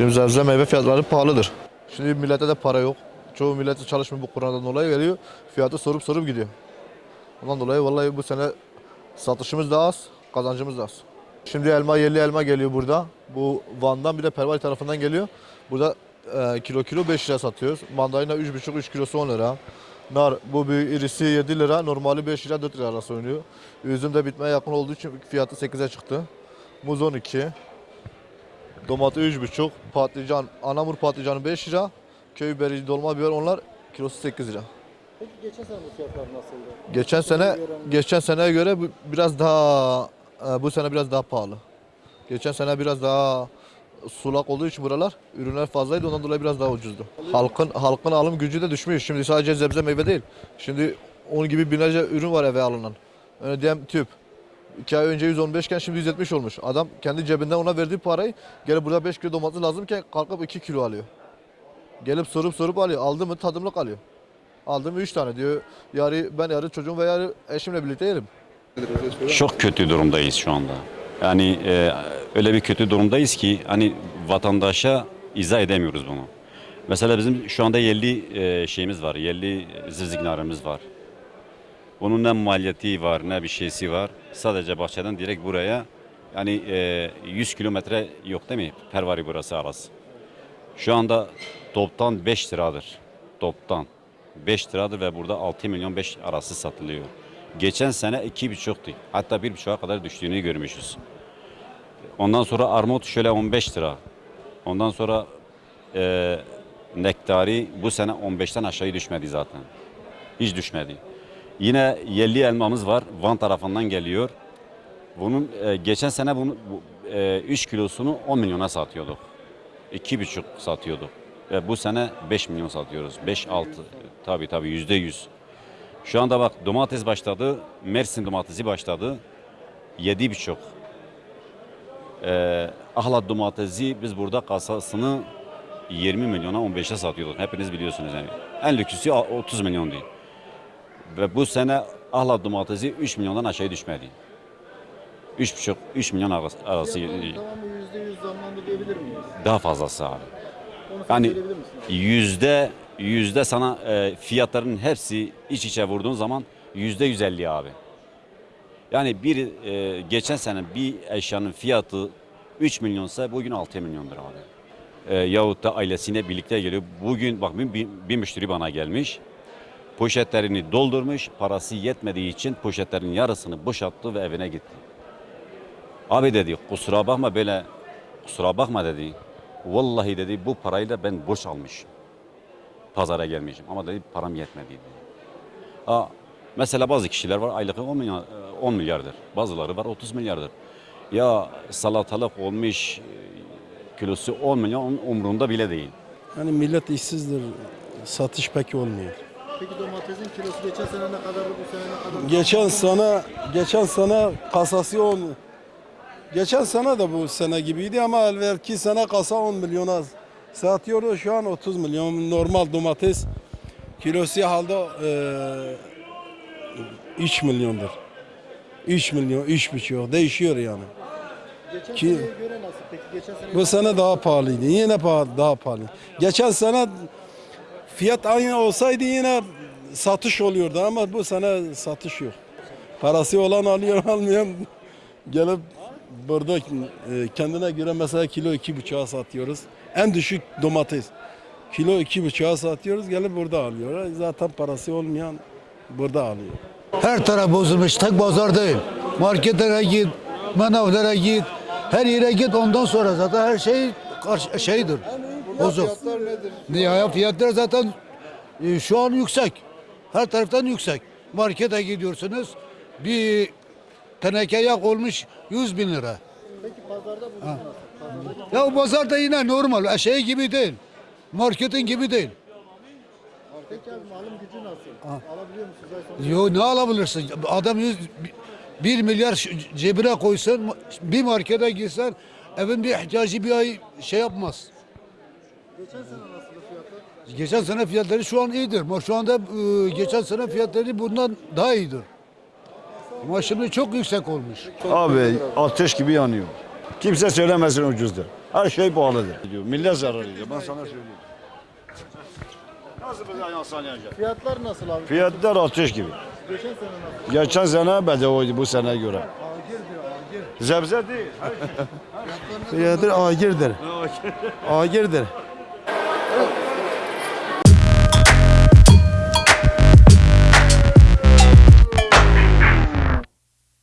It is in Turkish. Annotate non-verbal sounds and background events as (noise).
Şimdi sebze meyve fiyatları pahalıdır. Şimdi millete de para yok. Çoğu millet çalışmıyor bu koronadan dolayı geliyor. Fiyatı sorup sorup gidiyor. Ondan dolayı vallahi bu sene satışımız da az, kazancımız da az. Şimdi elma yerli elma geliyor burada. Bu Van'dan bir de Pervali tarafından geliyor. Burada e, kilo kilo 5 lira satıyoruz. Mandalina 3,5 3 kilosu 10 lira. Nar bu büyük irisi 7 lira, normali 5 lira 4 lira arası oynuyor. Üzüm de bitmeye yakın olduğu için fiyatı 8'e çıktı. Muz 12. Domates 3,5. Patlıcan, anamur patlıcanı 5 lira. Köy biberi, dolma biber onlar kilosu 8 lira. Peki geçen sene bu fiyatlar nasıldı? Geçen sene geçen seneye göre bu biraz daha e, bu sene biraz daha pahalı. Geçen sene biraz daha sulak olduğu için buralar ürünler fazlaydı ondan dolayı biraz daha ucuzdu. Halkın halkın alım gücü de düşmüş. Şimdi sadece sebze meyve değil. Şimdi onun gibi binlerce ürün var eve alınan. Öyle diyeyim tüp. 2 ay önce 115 iken şimdi 170 olmuş. Adam kendi cebinden ona verdiği parayı gelip burada 5 kilo domates lazımken kalkıp 2 kilo alıyor. Gelip sorup sorup alıyor. Aldı mı tadımlık alıyor. Aldım 3 tane diyor. Yarı ben yarı çocuğum ve yarı eşimle birlikte yerim. Çok kötü durumdayız şu anda. Yani e, öyle bir kötü durumdayız ki hani vatandaşa izah edemiyoruz bunu. Mesela bizim şu anda yerli e, şeyimiz var, yerli zivziknarımız var. Bunun ne maliyeti var ne bir şeysi var. Sadece bahçeden direkt buraya yani e, 100 kilometre yok değil mi? Pervari burası arası. Şu anda toptan 5 liradır. Toptan 5 liradır ve burada 6 milyon 5 arası satılıyor. Geçen sene 2,5'tu. Hatta 1,5'a kadar düştüğünü görmüşüz. Ondan sonra armut şöyle 15 lira. Ondan sonra e, nektari bu sene 15'ten aşağı düşmedi zaten. Hiç düşmedi. Yine yerli elmamız var. Van tarafından geliyor. Bunun e, geçen sene bunu bu, e, 3 kilosunu 10 milyona satıyorduk. 2,5 satıyorduk. Ve bu sene 5 milyon satıyoruz. 5-6 tabii tabii yüzde yüz. Şu anda bak domates başladı. Mersin domatesi başladı. 7,5. Ee, ahlat domatesi biz burada kasasını 20 milyona 15'e satıyorduk. Hepiniz biliyorsunuz yani. En lüksü 30 milyon değil. Ve bu sene ahlat domatesi 3 milyondan aşağı düşmedi. 3,5 3 milyon arası. arası Fiyatların tamamı %100 zamlandı diyebilir miyiz? daha fazlası abi. Onu sen Yani söyleyebilir misin? abi? yüzde yüzde sana e, fiyatların hepsi iç içe vurduğun zaman yüzde 150 abi. Yani bir e, geçen sene bir eşyanın fiyatı 3 milyonsa bugün 6 milyondur abi. E, yahut da ailesiyle birlikte geliyor. Bugün bak bir, bir, bir müşteri bana gelmiş. Poşetlerini doldurmuş. Parası yetmediği için poşetlerin yarısını boşalttı ve evine gitti. Abi dedi kusura bakma böyle kusura bakma dedi. Vallahi dedi bu parayla ben boş almışım. Pazara gelmişim ama dedi param yetmedi dedi. Aa, mesela bazı kişiler var aylığı 10 milyar, 10 milyardır. Bazıları var 30 milyardır. Ya salatalık olmuş e, kilosu 10 milyon umrunda bile değil. Hani millet işsizdir. Satış pek olmuyor. Peki domatesin kilosu geçen sene ne kadardı bu sene ne kadar? Geçen sene geçen sene kasası 10 Geçen sene de bu sene gibiydi ama evvelki sene kasa 10 milyona satıyordu. Şu an 30 milyon normal domates kilosu halde e, 3 milyondur. 3 milyon, 3,5 değişiyor yani. Geçen Ki- seneye göre nasıl peki? Geçen sene Bu sene daha pahalıydı. Yine pahalı, daha pahalı. Geçen sene fiyat aynı olsaydı yine satış oluyordu ama bu sene satış yok. Parası olan alıyor, (laughs) almayan gelip burada e, kendine göre mesela kilo iki buçuğa satıyoruz. En düşük domates. Kilo iki buçuğa satıyoruz, gelip burada alıyor. Zaten parası olmayan burada alıyor. Her taraf bozulmuş. Tek pazar değil. Marketlere git, manavlara git. Her yere git ondan sonra zaten her şey şeydir. Bozuk. fiyatlar nedir? Ya fiyatlar zaten e, şu an yüksek. Her taraftan yüksek. Markete gidiyorsunuz. Bir teneke yak olmuş 100 bin lira. Peki pazarda bu nasıl? Pazarda Ya o pazarda yine normal. Şey gibi değil. Marketin gibi değil. Peki abi alım gücü nasıl? Alabiliyor musunuz ay sonu? Yo ne alabilirsin? Adam 100, 1 milyar ş- cebine koysun, bir markete gitsen evin bir ihtiyacı bir ay şey yapmaz. Geçen sene nasıldı fiyatlar? Geçen sene fiyatları şu an iyidir. Ama şu anda e, geçen sene fiyatları bundan daha iyidir. Ama şimdi çok yüksek olmuş. Abi ateş gibi yanıyor. Kimse söylemesin ucuzdur. Her şey pahalıdır. Diyor. Millet zarar ediyor. Ben sana söyleyeyim. Nasıl bize yansılayacak? Fiyatlar nasıl abi? Fiyatlar ateş gibi. Geçen sene nasıl? Geçen sene bedavaydı bu sene göre. Agir diyor agir. Zebze değil. Fiyatı agirdir. Agirdir.